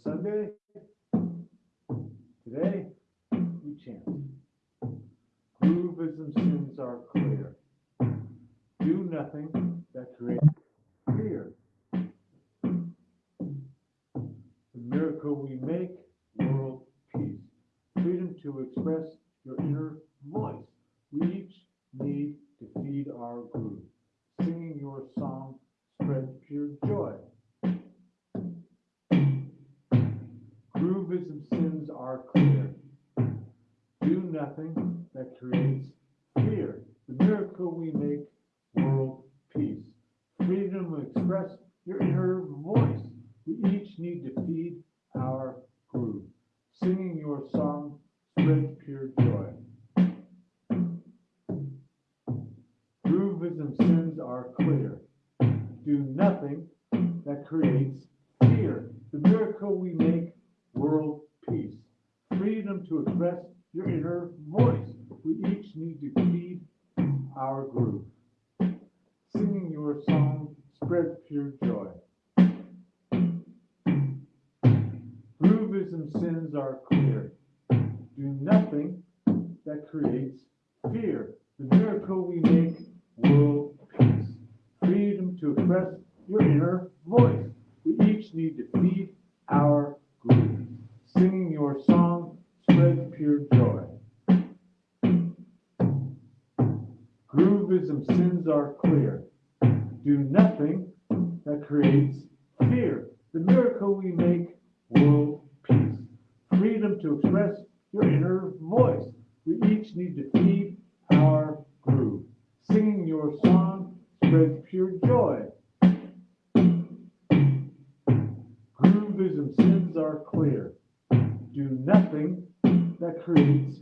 Sunday. Today, we chant. Groovism sins are clear. Do nothing that creates fear. The miracle we make, world peace. Freedom to express your inner voice. We each need to feed our groove. Singing your song spreads pure joy. Nothing that creates fear. The miracle we make, world peace. Freedom to express your inner voice. We each need to feed our groove. Singing your song spreads pure joy. Groovism sins are clear. Do nothing that creates fear. The miracle we make, world peace. Freedom to express your inner voice. We each need to feed our groove. Singing your song spread pure joy. Groovism sins are clear. Do nothing that creates fear. The miracle we make, world peace. Freedom to express your inner voice. We each need to feed our groove. Pure joy. Groovism sins are clear. Do nothing that creates fear. The miracle we make, world peace. Freedom to express your inner voice. We each need to feed our groove. Singing your song spreads pure joy. Groovism sins are clear. Do nothing that creates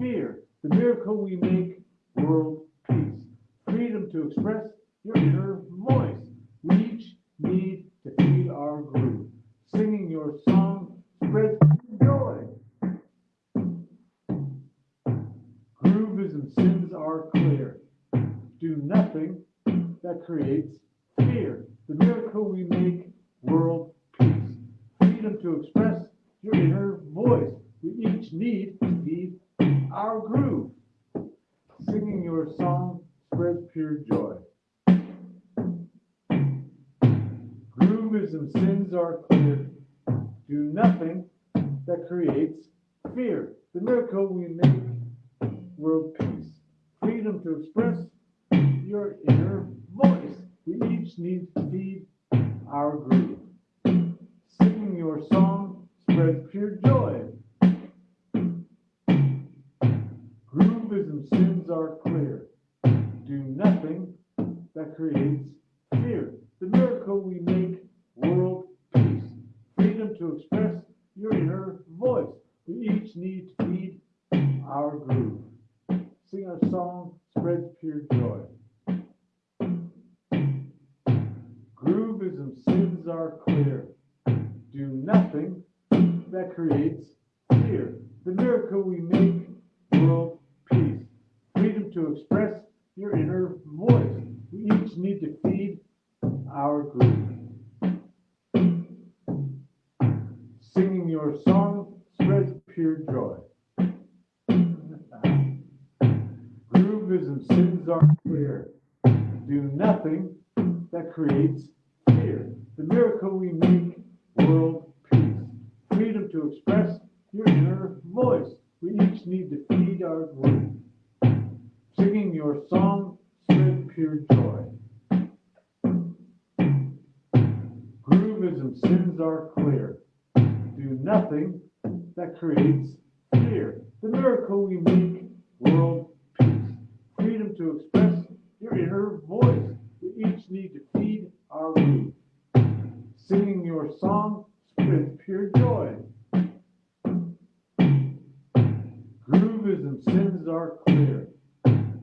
fear. The miracle we make, world peace. Freedom to express your inner voice. We each need to feed our groove. Singing your song spreads joy. Groovism sins are clear. Do nothing that creates fear. The miracle we make, world peace. Freedom to express your inner voice. We each need to feed our groove. Singing your song spreads pure joy. Groovism sins are clear. Do nothing that creates fear. The miracle we make, world peace. Freedom to express your inner voice. We each need to feed our groove. Singing your song spreads pure joy. Groovism sins are clear. Do nothing that creates fear. The miracle we make, world peace. Freedom to express your inner voice. We each need to feed our groove. Sing our song spread pure joy. Groovism sins are clear. Do nothing that creates fear. The miracle we make, world to express your inner voice. We each need to feed our groove. Singing your song spreads pure joy. Groovism sins are clear. Do nothing that creates fear. The miracle we make, world peace. Freedom to express your inner voice. We each need to feed our groove. Your song spreads pure joy. Groovism sins are clear. Do nothing that creates fear. The miracle we make, world peace. Freedom to express your inner voice. We each need to feed our groove. Singing your song spreads pure joy. Groovism sins are clear.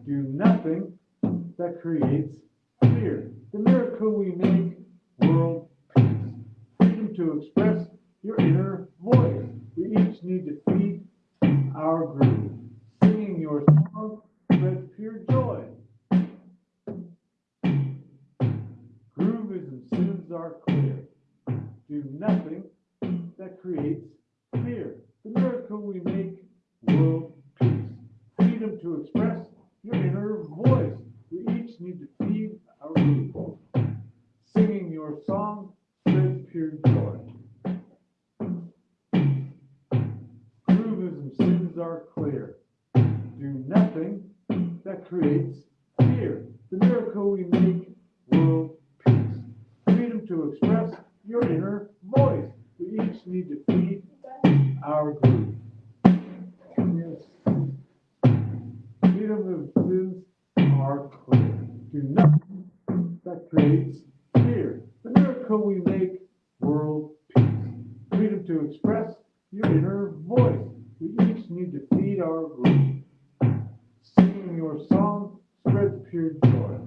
Do nothing that creates fear. The miracle we make, world peace. Freedom to express your inner voice. We each need to feed our groove. Singing your song spreads pure joy. Groovism sins are clear. Do nothing that creates fear. The miracle we make, world peace. Freedom to express your inner voice. We each need to feed our people. Singing your song spreads pure joy. Groovism sins are clear. Do nothing that creates fear. The miracle we make, world peace. Freedom to express your inner voice. We each need to feed our groove. Yes. Sins are clear. Do nothing that creates fear. The miracle we make, world peace. Freedom to express your inner voice. We each need to feed our groove. Singing your song spreads pure joy.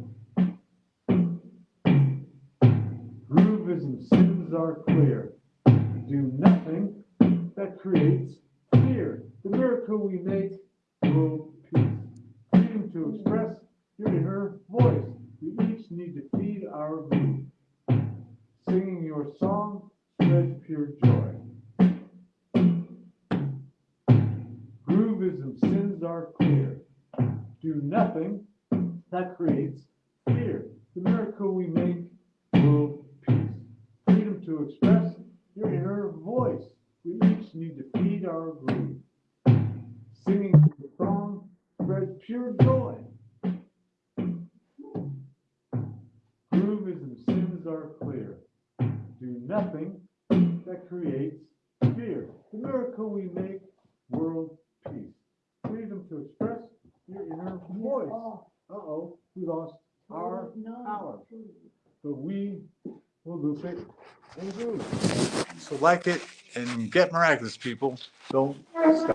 Groovism sins are clear. Do nothing that creates fear. The miracle we make, world to express your inner voice. We each need to feed our groove. Singing your song spreads pure joy. Groovism sins are clear. Do nothing that creates fear. The miracle we make, world peace. Freedom to express your inner voice. We each need to feed our groove. Singing the song spreads pure joy. Groovism sins are clear. Do nothing that creates fear. The miracle we make, world peace. Freedom to express your inner voice. Uh-oh, we lost our power. But we will loop it and groove. So like it and get miraculous, people. Don't stop.